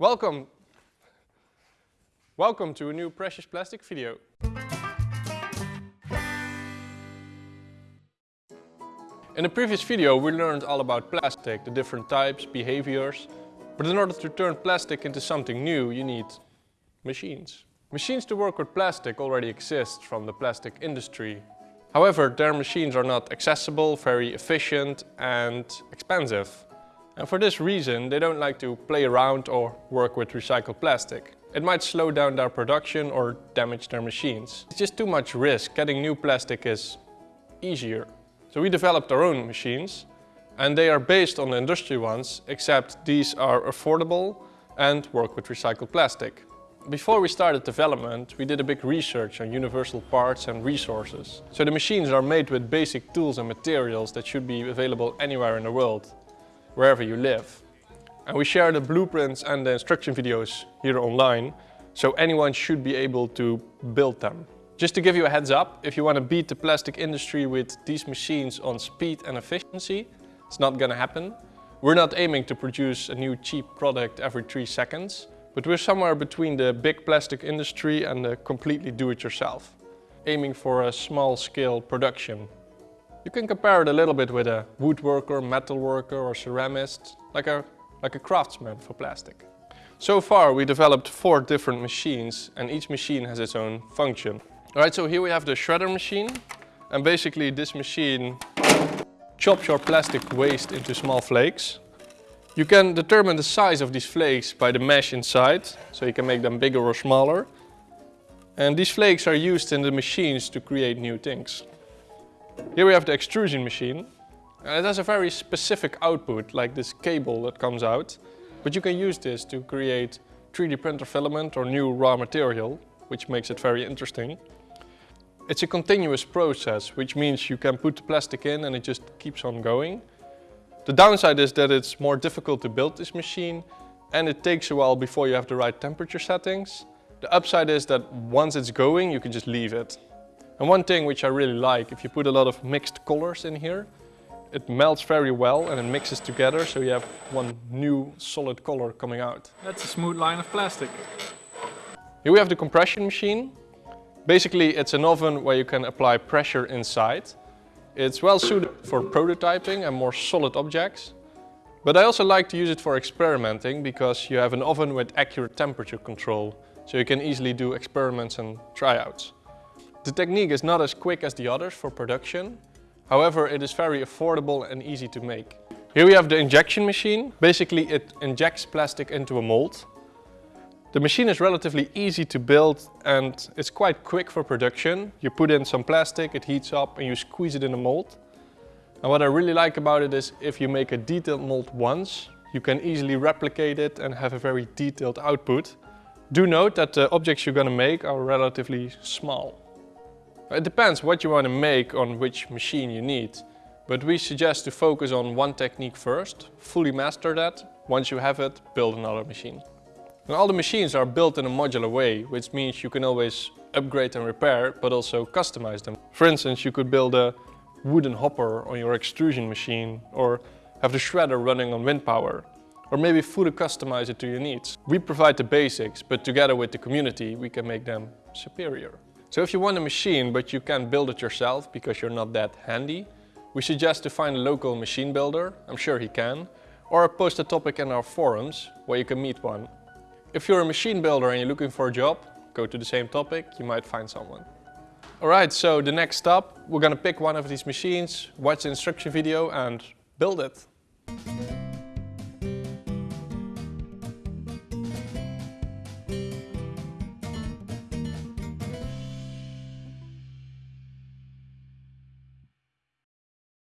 Welcome! Welcome to a new Precious Plastic video. In the previous video we learned all about plastic, the different types, behaviors. But in order to turn plastic into something new you need machines. Machines to work with plastic already exist from the plastic industry. However, their machines are not accessible, very efficient and expensive. And for this reason, they don't like to play around or work with recycled plastic. It might slow down their production or damage their machines. It's just too much risk. Getting new plastic is easier. So we developed our own machines and they are based on the industry ones, except these are affordable and work with recycled plastic. Before we started development, we did a big research on universal parts and resources. So the machines are made with basic tools and materials that should be available anywhere in the world wherever you live. And we share the blueprints and the instruction videos here online, so anyone should be able to build them. Just to give you a heads up, if you want to beat the plastic industry with these machines on speed and efficiency, it's not gonna happen. We're not aiming to produce a new cheap product every three seconds, but we're somewhere between the big plastic industry and the completely do-it-yourself, aiming for a small scale production you can compare it a little bit with a woodworker, metalworker or ceramist, like a, like a craftsman for plastic. So far we developed four different machines and each machine has its own function. Alright, so here we have the shredder machine and basically this machine chops your plastic waste into small flakes. You can determine the size of these flakes by the mesh inside, so you can make them bigger or smaller. And these flakes are used in the machines to create new things. Here we have the extrusion machine. And it has a very specific output, like this cable that comes out. But you can use this to create 3D printer filament or new raw material, which makes it very interesting. It's a continuous process, which means you can put the plastic in and it just keeps on going. The downside is that it's more difficult to build this machine and it takes a while before you have the right temperature settings. The upside is that once it's going, you can just leave it. And one thing which I really like, if you put a lot of mixed colors in here, it melts very well and it mixes together so you have one new solid color coming out. That's a smooth line of plastic. Here we have the compression machine. Basically it's an oven where you can apply pressure inside. It's well suited for prototyping and more solid objects. But I also like to use it for experimenting because you have an oven with accurate temperature control. So you can easily do experiments and tryouts. The technique is not as quick as the others for production. However, it is very affordable and easy to make. Here we have the injection machine. Basically, it injects plastic into a mold. The machine is relatively easy to build and it's quite quick for production. You put in some plastic, it heats up and you squeeze it in the mold. And what I really like about it is if you make a detailed mold once, you can easily replicate it and have a very detailed output. Do note that the objects you're to make are relatively small. It depends what you want to make on which machine you need. But we suggest to focus on one technique first, fully master that. Once you have it, build another machine. And all the machines are built in a modular way, which means you can always upgrade and repair, but also customize them. For instance, you could build a wooden hopper on your extrusion machine, or have the shredder running on wind power, or maybe fully customize it to your needs. We provide the basics, but together with the community, we can make them superior. So if you want a machine but you can't build it yourself because you're not that handy, we suggest to find a local machine builder, I'm sure he can, or post a topic in our forums where you can meet one. If you're a machine builder and you're looking for a job, go to the same topic, you might find someone. Alright, so the next step, we're gonna pick one of these machines, watch the instruction video and build it.